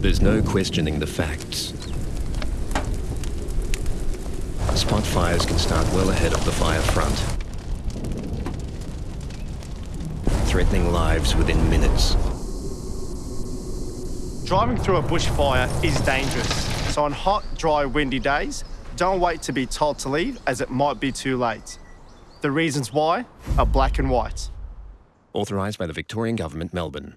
There's no questioning the facts. Spot fires can start well ahead of the fire front. Threatening lives within minutes. Driving through a bushfire is dangerous, so on hot, dry, windy days, don't wait to be told to leave as it might be too late. The reasons why are black and white. Authorised by the Victorian Government, Melbourne.